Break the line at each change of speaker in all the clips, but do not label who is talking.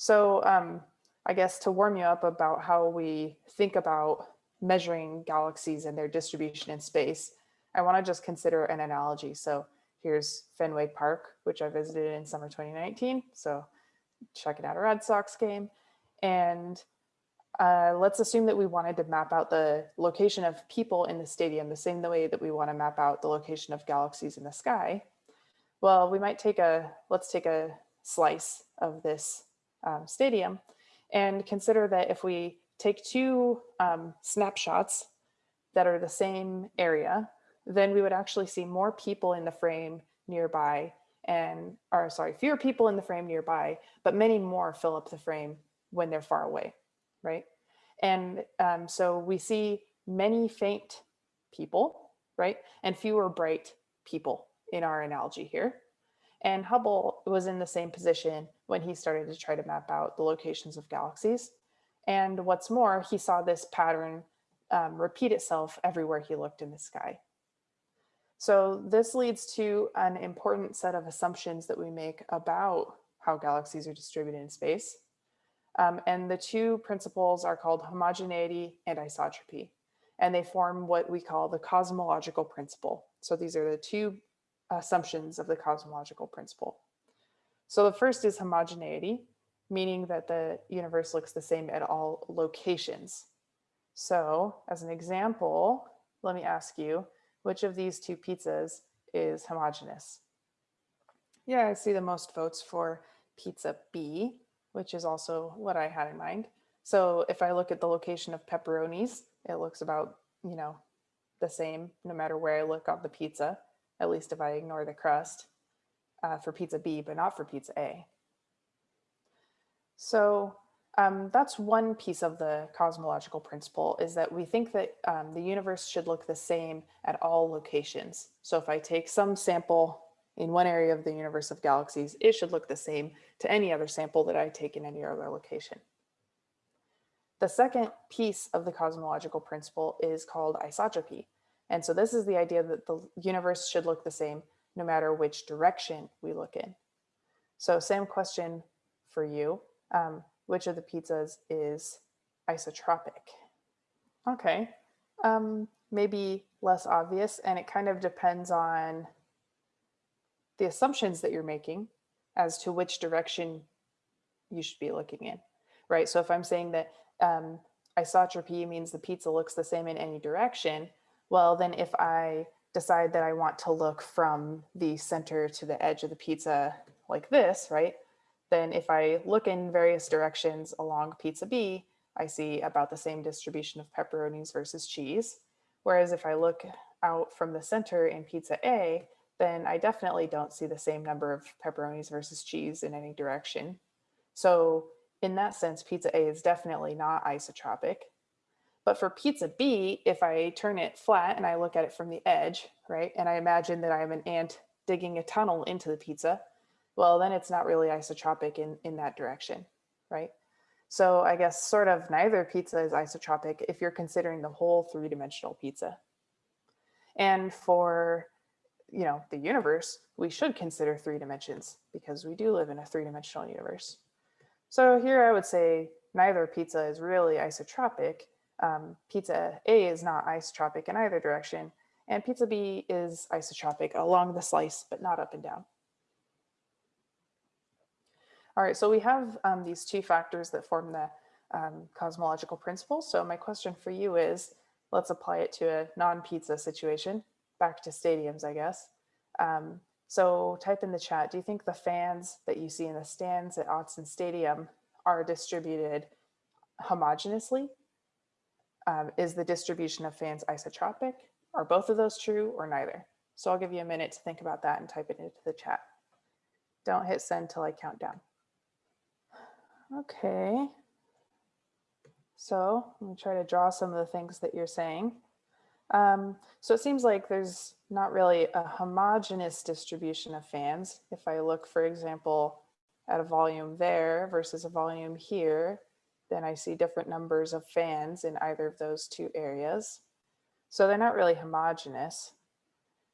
So um, I guess to warm you up about how we think about measuring galaxies and their distribution in space, I want to just consider an analogy. So here's Fenway Park, which I visited in summer 2019. So checking out a Red Sox game. And uh, let's assume that we wanted to map out the location of people in the stadium the same way that we want to map out the location of galaxies in the sky. Well, we might take a, let's take a slice of this um, stadium and consider that if we take two um, snapshots that are the same area, then we would actually see more people in the frame nearby and, or sorry, fewer people in the frame nearby, but many more fill up the frame when they're far away, right? And um, so we see many faint people, right? And fewer bright people in our analogy here. And Hubble was in the same position when he started to try to map out the locations of galaxies. And what's more, he saw this pattern um, repeat itself everywhere he looked in the sky. So this leads to an important set of assumptions that we make about how galaxies are distributed in space. Um, and the two principles are called homogeneity and isotropy. And they form what we call the cosmological principle. So these are the two assumptions of the cosmological principle. So the first is homogeneity, meaning that the universe looks the same at all locations. So as an example, let me ask you, which of these two pizzas is homogeneous? Yeah, I see the most votes for pizza B, which is also what I had in mind. So if I look at the location of pepperonis, it looks about, you know, the same no matter where I look on the pizza at least if I ignore the crust uh, for pizza B, but not for pizza A. So um, that's one piece of the cosmological principle is that we think that um, the universe should look the same at all locations. So if I take some sample in one area of the universe of galaxies, it should look the same to any other sample that I take in any other location. The second piece of the cosmological principle is called isotropy. And so this is the idea that the universe should look the same no matter which direction we look in. So same question for you. Um, which of the pizzas is isotropic? Okay, um, maybe less obvious and it kind of depends on the assumptions that you're making as to which direction you should be looking in, right? So if I'm saying that um, isotropy means the pizza looks the same in any direction, well, then if I decide that I want to look from the center to the edge of the pizza like this, right? Then if I look in various directions along pizza B, I see about the same distribution of pepperonis versus cheese. Whereas if I look out from the center in pizza A, then I definitely don't see the same number of pepperonis versus cheese in any direction. So in that sense, pizza A is definitely not isotropic. But for pizza B, if I turn it flat and I look at it from the edge, right, and I imagine that I'm an ant digging a tunnel into the pizza, well, then it's not really isotropic in, in that direction, right? So I guess sort of neither pizza is isotropic if you're considering the whole three-dimensional pizza. And for, you know, the universe, we should consider three dimensions because we do live in a three-dimensional universe. So here I would say neither pizza is really isotropic, um, pizza A is not isotropic in either direction, and pizza B is isotropic along the slice, but not up and down. All right, so we have um, these two factors that form the um, cosmological principle. So my question for you is, let's apply it to a non-pizza situation, back to stadiums, I guess. Um, so type in the chat, do you think the fans that you see in the stands at Autzen Stadium are distributed homogeneously um, is the distribution of fans isotropic? Are both of those true or neither? So I'll give you a minute to think about that and type it into the chat. Don't hit send till I count down. Okay. So let me try to draw some of the things that you're saying. Um, so it seems like there's not really a homogeneous distribution of fans. If I look, for example, at a volume there versus a volume here, then I see different numbers of fans in either of those two areas. So they're not really homogeneous.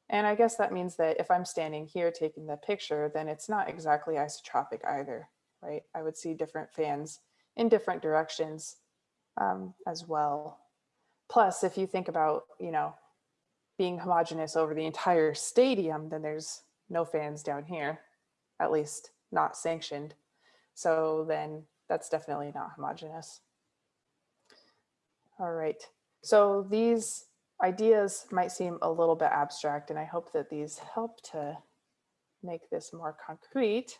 And I guess that means that if I'm standing here taking the picture, then it's not exactly isotropic either. right? I would see different fans in different directions um, as well. Plus, if you think about, you know, being homogeneous over the entire stadium, then there's no fans down here, at least not sanctioned. So then that's definitely not homogeneous. All right, so these ideas might seem a little bit abstract and I hope that these help to make this more concrete.